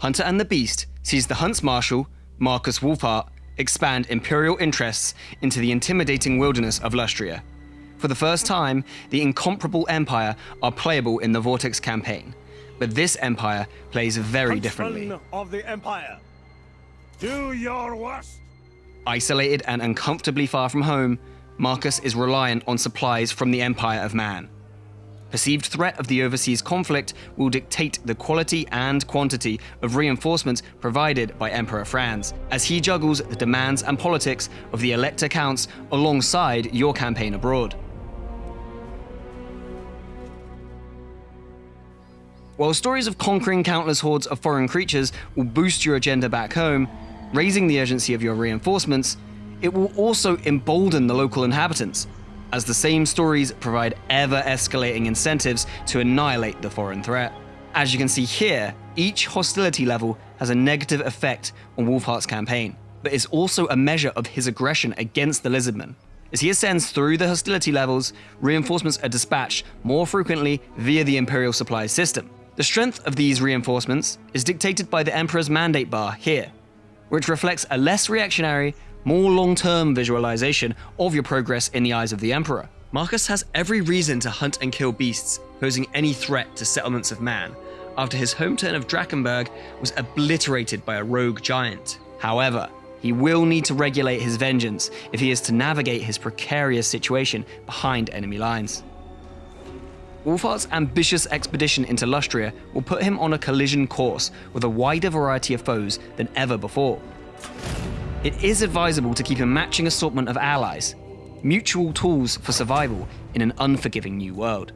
Hunter and the Beast sees the Hunts Marshal, Markus Wulfhart, expand Imperial interests into the intimidating wilderness of Lustria. For the first time, the incomparable Empire are playable in the Vortex campaign, but this Empire plays very differently. of the Empire, do your worst. Isolated and uncomfortably far from home, Marcus is reliant on supplies from the Empire of Man. Perceived threat of the overseas conflict will dictate the quality and quantity of reinforcements provided by Emperor Franz, as he juggles the demands and politics of the Elector Counts alongside your campaign abroad. While stories of conquering countless hordes of foreign creatures will boost your agenda back home, raising the urgency of your reinforcements, it will also embolden the local inhabitants, as the same stories provide ever escalating incentives to annihilate the foreign threat. As you can see here, each hostility level has a negative effect on Wulfhart's campaign, but is also a measure of his aggression against the Lizardmen. As he ascends through the hostility levels, reinforcements are dispatched more frequently via the Imperial supply system. The strength of these reinforcements is dictated by the Emperor's mandate bar here, which reflects a less reactionary, more long-term visualization of your progress in the eyes of the Emperor. Markus has every reason to hunt and kill beasts, posing any threat to settlements of man, after his home turn of Drakenberg was obliterated by a rogue giant. However, he will need to regulate his vengeance if he is to navigate his precarious situation behind enemy lines. Wulfhart's ambitious expedition into Lustria will put him on a collision course with a wider variety of foes than ever before. It is advisable to keep a matching assortment of allies, mutual tools for survival in an unforgiving new world.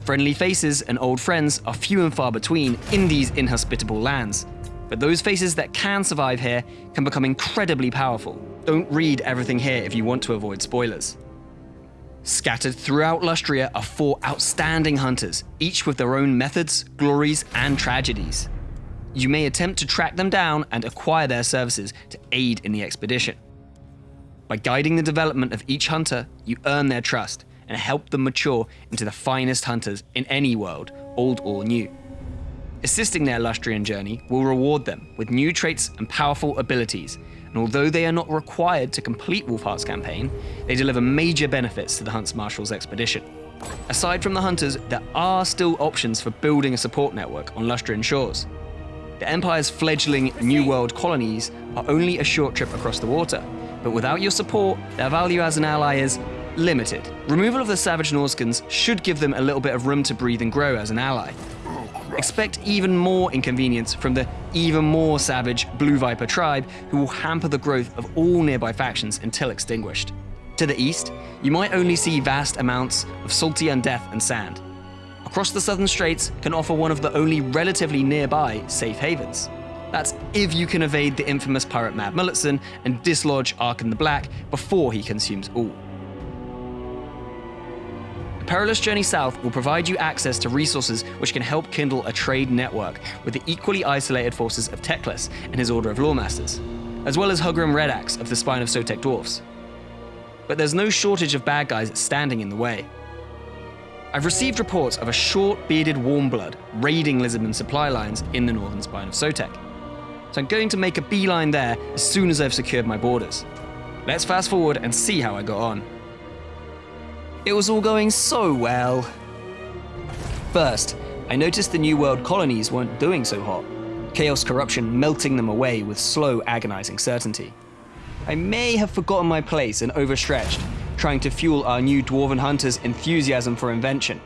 Friendly faces and old friends are few and far between in these inhospitable lands, but those faces that can survive here can become incredibly powerful. Don't read everything here if you want to avoid spoilers. Scattered throughout Lustria are four outstanding hunters, each with their own methods, glories, and tragedies. You may attempt to track them down and acquire their services to aid in the expedition. By guiding the development of each hunter, you earn their trust and help them mature into the finest hunters in any world, old or new. Assisting their Lustrian journey will reward them with new traits and powerful abilities and although they are not required to complete Wulfhart's campaign, they deliver major benefits to the Hunts Marshal's expedition. Aside from the hunters, there are still options for building a support network on Lustrian shores. The Empire's fledgling New World colonies are only a short trip across the water, but without your support, their value as an ally is limited. Removal of the Savage Norscans should give them a little bit of room to breathe and grow as an ally, Expect even more inconvenience from the even more savage Blue Viper tribe who will hamper the growth of all nearby factions until extinguished. To the east, you might only see vast amounts of salty undeath and sand. Across the southern straits can offer one of the only relatively nearby safe havens. That's if you can evade the infamous pirate Mad Mulletson and dislodge Arkhan the Black before he consumes all. The Perilous Journey South will provide you access to resources which can help kindle a trade network with the equally isolated forces of Teclis and his Order of Loremasters, as well as Hugrim Redax of the Spine of Sotek Dwarfs. But there's no shortage of bad guys standing in the way. I've received reports of a short bearded warmblood raiding Lizardman supply lines in the northern spine of Sotek. So I'm going to make a beeline there as soon as I've secured my borders. Let's fast forward and see how I got on. It was all going so well. First, I noticed the New World colonies weren't doing so hot, chaos corruption melting them away with slow, agonizing certainty. I may have forgotten my place and overstretched, trying to fuel our new dwarven hunters' enthusiasm for invention.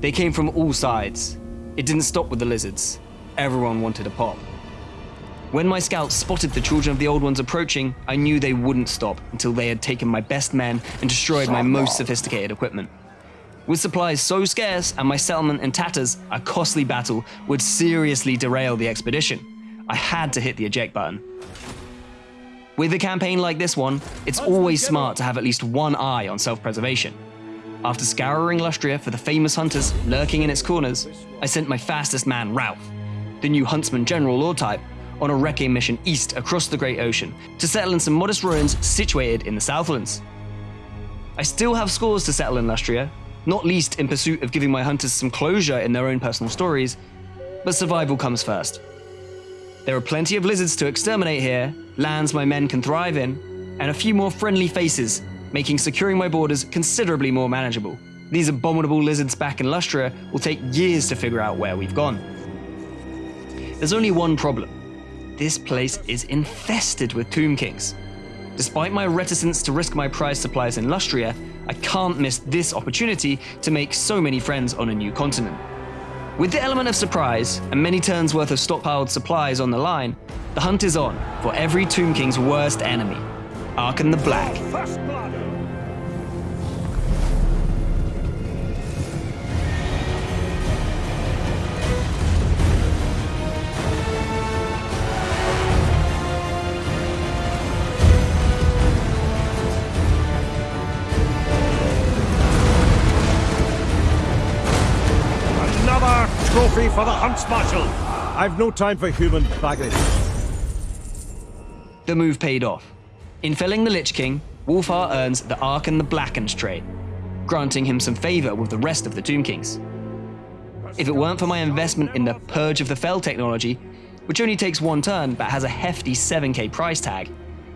They came from all sides. It didn't stop with the lizards. Everyone wanted a pop. When my scouts spotted the children of the Old Ones approaching, I knew they wouldn't stop until they had taken my best men and destroyed my most sophisticated equipment. With supplies so scarce and my settlement in tatters, a costly battle would seriously derail the expedition. I had to hit the eject button. With a campaign like this one, it's always smart to have at least one eye on self-preservation. After scouring Lustria for the famous hunters lurking in its corners, I sent my fastest man, Ralph, the new huntsman general lord type, on a wrecking mission east across the Great Ocean to settle in some modest ruins situated in the Southlands. I still have scores to settle in Lustria, not least in pursuit of giving my hunters some closure in their own personal stories, but survival comes first. There are plenty of lizards to exterminate here, lands my men can thrive in, and a few more friendly faces, making securing my borders considerably more manageable. These abominable lizards back in Lustria will take years to figure out where we've gone. There's only one problem. This place is infested with Tomb Kings. Despite my reticence to risk my prize supplies in Lustria, I can't miss this opportunity to make so many friends on a new continent. With the element of surprise and many turns worth of stockpiled supplies on the line, the hunt is on for every Tomb King's worst enemy, Arkhan the Black. For the Hunts Marshal! I've no time for human baggage. The move paid off. In felling the Lich King, Wulfhart earns the Ark and the Blackened trait, granting him some favor with the rest of the Tomb Kings. If it weren't for my investment in the Purge of the Fell technology, which only takes one turn but has a hefty 7k price tag,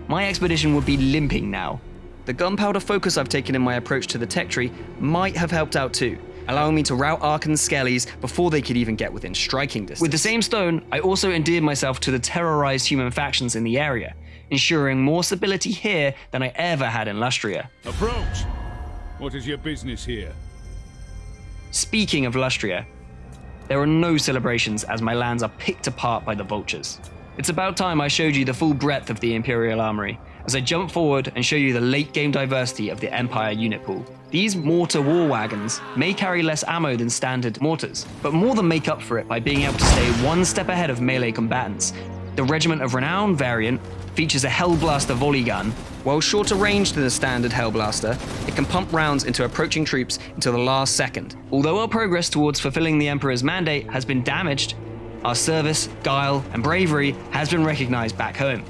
my expedition would be limping now. The gunpowder focus I've taken in my approach to the tech tree might have helped out too, allowing me to rout Arkhan's skellies before they could even get within striking distance. With the same stone, I also endeared myself to the terrorized human factions in the area, ensuring more stability here than I ever had in Lustria. Approach! What is your business here? Speaking of Lustria, there are no celebrations as my lands are picked apart by the vultures. It's about time I showed you the full breadth of the Imperial Armory, as I jump forward and show you the late game diversity of the Empire unit pool. These mortar war wagons may carry less ammo than standard mortars, but more than make up for it by being able to stay one step ahead of melee combatants. The Regiment of Renown variant features a Hellblaster volley gun. While shorter range than the standard Hellblaster, it can pump rounds into approaching troops until the last second. Although our progress towards fulfilling the Emperor's mandate has been damaged, our service, guile, and bravery has been recognized back home.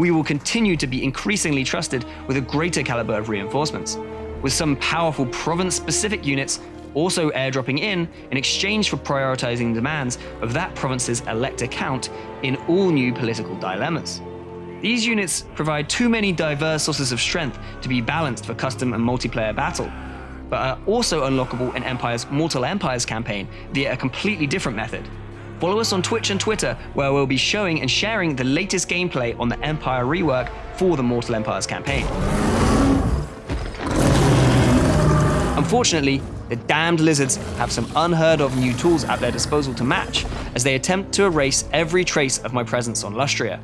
We will continue to be increasingly trusted with a greater caliber of reinforcements, with some powerful province-specific units also airdropping in in exchange for prioritizing demands of that province's elector count in all new political dilemmas. These units provide too many diverse sources of strength to be balanced for custom and multiplayer battle, but are also unlockable in Empire's Mortal Empires campaign via a completely different method. Follow us on Twitch and Twitter, where we'll be showing and sharing the latest gameplay on the Empire rework for the Mortal Empires campaign. Unfortunately, the damned lizards have some unheard of new tools at their disposal to match as they attempt to erase every trace of my presence on Lustria.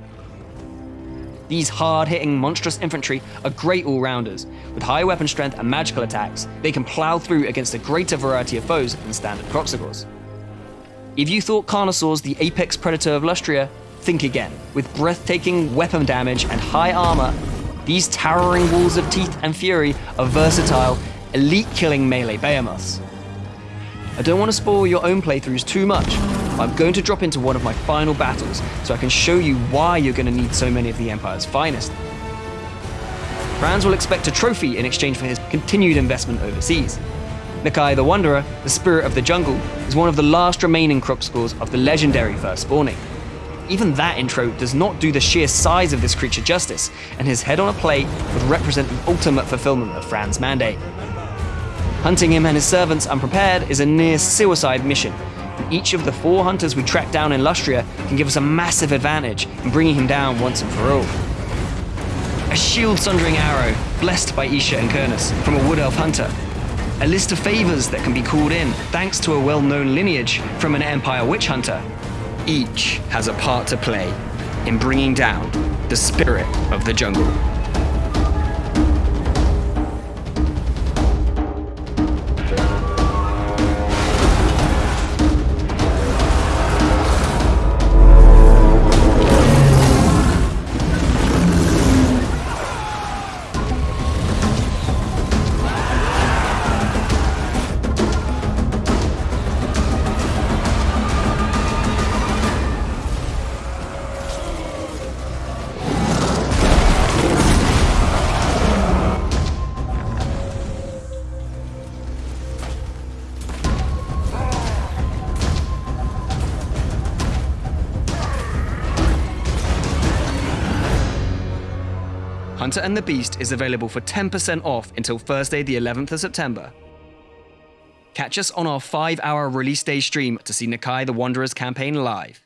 These hard hitting, monstrous infantry are great all rounders. With high weapon strength and magical attacks, they can plow through against a greater variety of foes than standard Kroxigors. If you thought Carnosaur's the apex predator of Lustria, think again. With breathtaking weapon damage and high armor, these towering walls of teeth and fury are versatile, elite killing melee behemoths. I don't want to spoil your own playthroughs too much, I'm going to drop into one of my final battles so I can show you why you're going to need so many of the Empire's finest. Franz will expect a trophy in exchange for his continued investment overseas. Nakai the Wanderer, the spirit of the jungle, is one of the last remaining Kroxigors of the legendary First Spawning. Even that intro does not do the sheer size of this creature justice, and his head on a plate would represent the ultimate fulfillment of Fran's mandate. Hunting him and his servants unprepared is a near suicide mission, and each of the four hunters we track down in Lustria can give us a massive advantage in bringing him down once and for all. A shield sundering arrow, blessed by Isha and Kurnous, from a wood elf hunter. A list of favors that can be called in thanks to a well known lineage from an Empire witch hunter. Each has a part to play in bringing down the spirit of the jungle. Hunter and the Beast is available for 10% off until Thursday, the 11th of September. Catch us on our 5 hour release day stream to see Nakai the Wanderer's campaign live.